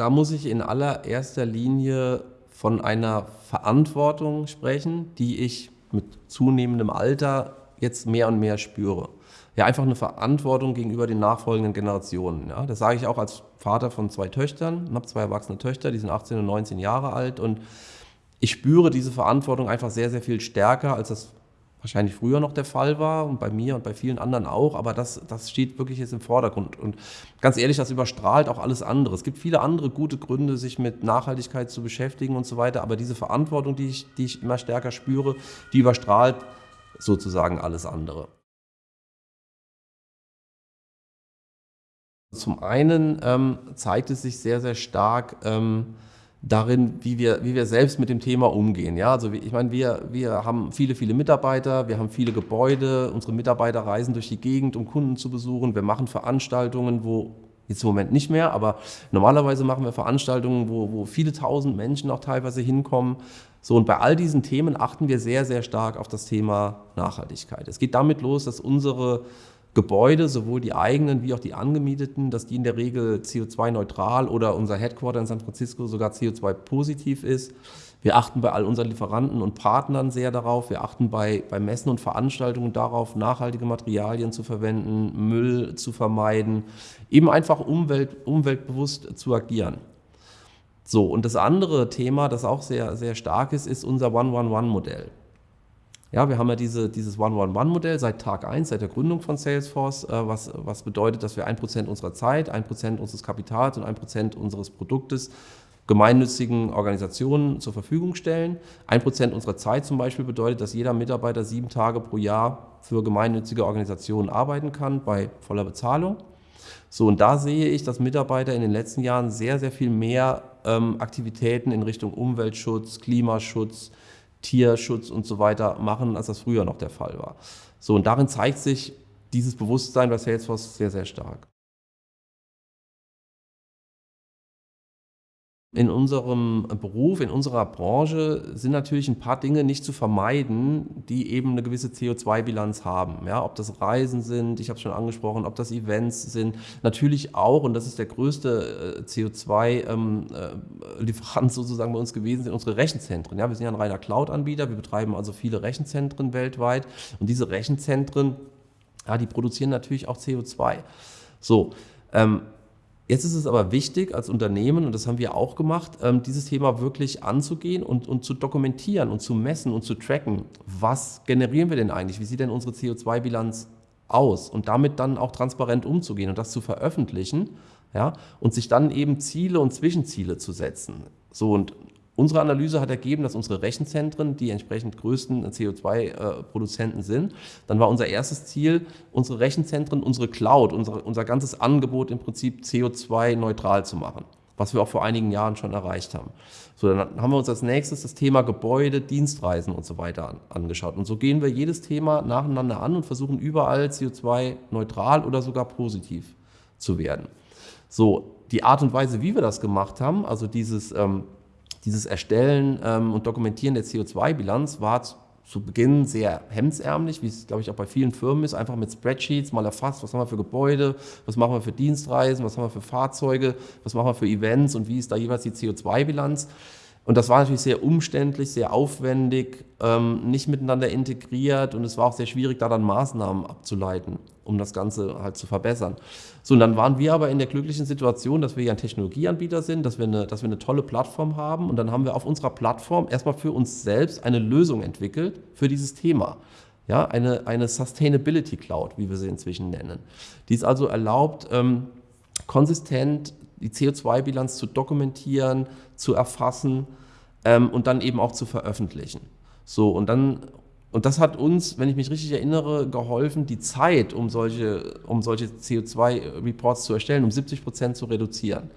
da muss ich in allererster Linie von einer Verantwortung sprechen, die ich mit zunehmendem Alter jetzt mehr und mehr spüre. Ja, einfach eine Verantwortung gegenüber den nachfolgenden Generationen. Ja, das sage ich auch als Vater von zwei Töchtern. Ich habe zwei erwachsene Töchter, die sind 18 und 19 Jahre alt und ich spüre diese Verantwortung einfach sehr, sehr viel stärker, als das wahrscheinlich früher noch der Fall war und bei mir und bei vielen anderen auch, aber das, das steht wirklich jetzt im Vordergrund. Und ganz ehrlich, das überstrahlt auch alles andere. Es gibt viele andere gute Gründe, sich mit Nachhaltigkeit zu beschäftigen und so weiter, aber diese Verantwortung, die ich, die ich immer stärker spüre, die überstrahlt sozusagen alles andere. Zum einen ähm, zeigt es sich sehr, sehr stark, ähm, darin, wie wir, wie wir selbst mit dem Thema umgehen. Ja, also ich meine, wir, wir haben viele, viele Mitarbeiter, wir haben viele Gebäude, unsere Mitarbeiter reisen durch die Gegend, um Kunden zu besuchen, wir machen Veranstaltungen, wo Jetzt im Moment nicht mehr, aber normalerweise machen wir Veranstaltungen, wo, wo viele tausend Menschen auch teilweise hinkommen. So, und bei all diesen Themen achten wir sehr, sehr stark auf das Thema Nachhaltigkeit. Es geht damit los, dass unsere Gebäude, sowohl die eigenen wie auch die angemieteten, dass die in der Regel CO2-neutral oder unser Headquarter in San Francisco sogar CO2-positiv ist. Wir achten bei all unseren Lieferanten und Partnern sehr darauf. Wir achten bei, bei Messen und Veranstaltungen darauf, nachhaltige Materialien zu verwenden, Müll zu vermeiden, eben einfach umwelt, umweltbewusst zu agieren. So, und das andere Thema, das auch sehr, sehr stark ist, ist unser One-One-One-Modell. Ja, wir haben ja diese, dieses One-One-One-Modell seit Tag 1, seit der Gründung von Salesforce, äh, was, was bedeutet, dass wir ein Prozent unserer Zeit, ein Prozent unseres Kapitals und ein Prozent unseres Produktes gemeinnützigen Organisationen zur Verfügung stellen. Ein Prozent unserer Zeit zum Beispiel bedeutet, dass jeder Mitarbeiter sieben Tage pro Jahr für gemeinnützige Organisationen arbeiten kann bei voller Bezahlung. So, und da sehe ich, dass Mitarbeiter in den letzten Jahren sehr, sehr viel mehr ähm, Aktivitäten in Richtung Umweltschutz, Klimaschutz, Tierschutz und so weiter machen, als das früher noch der Fall war. So, und darin zeigt sich dieses Bewusstsein bei Salesforce sehr, sehr stark. In unserem Beruf, in unserer Branche sind natürlich ein paar Dinge nicht zu vermeiden, die eben eine gewisse CO2-Bilanz haben. Ja, ob das Reisen sind, ich habe es schon angesprochen, ob das Events sind. Natürlich auch, und das ist der größte äh, CO2-Lieferant ähm, äh, sozusagen bei uns gewesen, sind unsere Rechenzentren. Ja, wir sind ja ein reiner Cloud-Anbieter, wir betreiben also viele Rechenzentren weltweit und diese Rechenzentren, ja, die produzieren natürlich auch CO2. So, ähm, Jetzt ist es aber wichtig als Unternehmen, und das haben wir auch gemacht, ähm, dieses Thema wirklich anzugehen und, und zu dokumentieren und zu messen und zu tracken. Was generieren wir denn eigentlich? Wie sieht denn unsere CO2-Bilanz aus? Und damit dann auch transparent umzugehen und das zu veröffentlichen ja, und sich dann eben Ziele und Zwischenziele zu setzen. So, und Unsere Analyse hat ergeben, dass unsere Rechenzentren die entsprechend größten CO2-Produzenten sind. Dann war unser erstes Ziel, unsere Rechenzentren, unsere Cloud, unsere, unser ganzes Angebot im Prinzip CO2-neutral zu machen, was wir auch vor einigen Jahren schon erreicht haben. So, dann haben wir uns als nächstes das Thema Gebäude, Dienstreisen und so weiter an, angeschaut. Und so gehen wir jedes Thema nacheinander an und versuchen überall CO2-neutral oder sogar positiv zu werden. So, die Art und Weise, wie wir das gemacht haben, also dieses ähm, dieses Erstellen ähm, und Dokumentieren der CO2-Bilanz war zu Beginn sehr hemdsärmlich, wie es, glaube ich, auch bei vielen Firmen ist, einfach mit Spreadsheets mal erfasst, was haben wir für Gebäude, was machen wir für Dienstreisen, was haben wir für Fahrzeuge, was machen wir für Events und wie ist da jeweils die CO2-Bilanz. Und das war natürlich sehr umständlich, sehr aufwendig, ähm, nicht miteinander integriert und es war auch sehr schwierig, da dann Maßnahmen abzuleiten, um das Ganze halt zu verbessern. So, und dann waren wir aber in der glücklichen Situation, dass wir ja ein Technologieanbieter sind, dass wir, eine, dass wir eine tolle Plattform haben und dann haben wir auf unserer Plattform erstmal für uns selbst eine Lösung entwickelt für dieses Thema. Ja, eine, eine Sustainability Cloud, wie wir sie inzwischen nennen. Die es also erlaubt, ähm, konsistent die CO2-Bilanz zu dokumentieren, zu erfassen ähm, und dann eben auch zu veröffentlichen. So, und dann, und das hat uns, wenn ich mich richtig erinnere, geholfen, die Zeit, um solche, um solche CO2-Reports zu erstellen, um 70 Prozent zu reduzieren.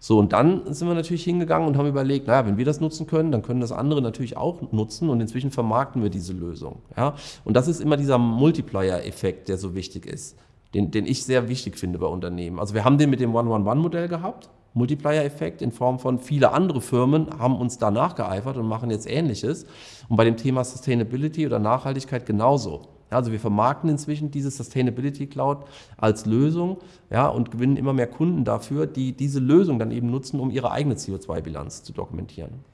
So, und dann sind wir natürlich hingegangen und haben überlegt, naja, wenn wir das nutzen können, dann können das andere natürlich auch nutzen und inzwischen vermarkten wir diese Lösung. Ja? Und das ist immer dieser Multiplier-Effekt, der so wichtig ist den, den ich sehr wichtig finde bei Unternehmen. Also wir haben den mit dem One-One-One-Modell gehabt, Multiplier-Effekt in Form von viele andere Firmen haben uns da nachgeeifert und machen jetzt Ähnliches. Und bei dem Thema Sustainability oder Nachhaltigkeit genauso. Also wir vermarkten inzwischen diese Sustainability Cloud als Lösung ja, und gewinnen immer mehr Kunden dafür, die diese Lösung dann eben nutzen, um ihre eigene CO2-Bilanz zu dokumentieren.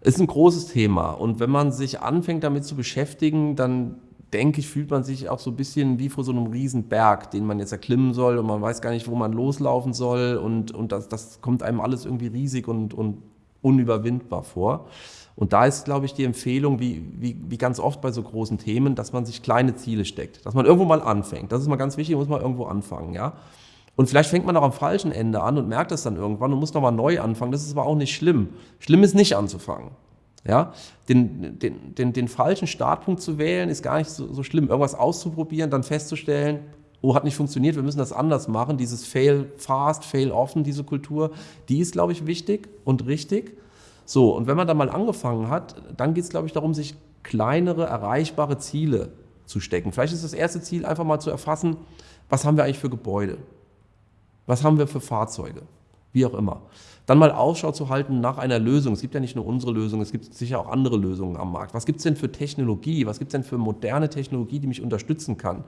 Ist ein großes Thema und wenn man sich anfängt damit zu beschäftigen, dann denke ich, fühlt man sich auch so ein bisschen wie vor so einem riesen Berg, den man jetzt erklimmen soll und man weiß gar nicht, wo man loslaufen soll und, und das, das kommt einem alles irgendwie riesig und, und unüberwindbar vor. Und da ist, glaube ich, die Empfehlung, wie, wie, wie ganz oft bei so großen Themen, dass man sich kleine Ziele steckt, dass man irgendwo mal anfängt. Das ist mal ganz wichtig, muss man irgendwo anfangen, ja. Und vielleicht fängt man auch am falschen Ende an und merkt das dann irgendwann und muss nochmal neu anfangen. Das ist aber auch nicht schlimm. Schlimm ist nicht anzufangen. Ja, den, den, den, den falschen Startpunkt zu wählen, ist gar nicht so, so schlimm. Irgendwas auszuprobieren, dann festzustellen, oh, hat nicht funktioniert, wir müssen das anders machen. Dieses Fail fast, Fail often, diese Kultur, die ist, glaube ich, wichtig und richtig. So, und wenn man da mal angefangen hat, dann geht es, glaube ich, darum, sich kleinere, erreichbare Ziele zu stecken. Vielleicht ist das erste Ziel einfach mal zu erfassen, was haben wir eigentlich für Gebäude? Was haben wir für Fahrzeuge? Wie auch immer. Dann mal Ausschau zu halten nach einer Lösung. Es gibt ja nicht nur unsere Lösung, es gibt sicher auch andere Lösungen am Markt. Was gibt es denn für Technologie? Was gibt es denn für moderne Technologie, die mich unterstützen kann,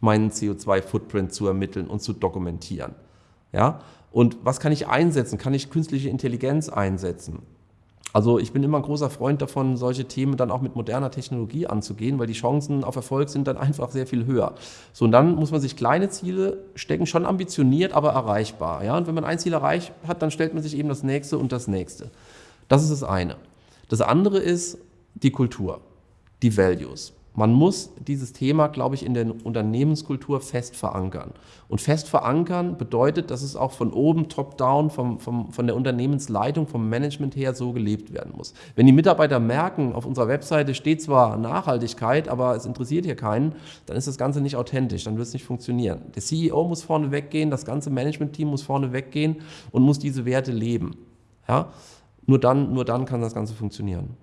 meinen CO2-Footprint zu ermitteln und zu dokumentieren? Ja? Und was kann ich einsetzen? Kann ich künstliche Intelligenz einsetzen? Also ich bin immer ein großer Freund davon, solche Themen dann auch mit moderner Technologie anzugehen, weil die Chancen auf Erfolg sind dann einfach sehr viel höher. So, und dann muss man sich kleine Ziele stecken, schon ambitioniert, aber erreichbar. Ja? Und wenn man ein Ziel erreicht hat, dann stellt man sich eben das nächste und das nächste. Das ist das eine. Das andere ist die Kultur, die Values. Man muss dieses Thema, glaube ich, in der Unternehmenskultur fest verankern. Und fest verankern bedeutet, dass es auch von oben, top-down, von der Unternehmensleitung, vom Management her so gelebt werden muss. Wenn die Mitarbeiter merken, auf unserer Webseite steht zwar Nachhaltigkeit, aber es interessiert hier keinen, dann ist das Ganze nicht authentisch, dann wird es nicht funktionieren. Der CEO muss vorne weggehen, das ganze Management-Team muss vorne weggehen und muss diese Werte leben. Ja? Nur, dann, nur dann kann das Ganze funktionieren.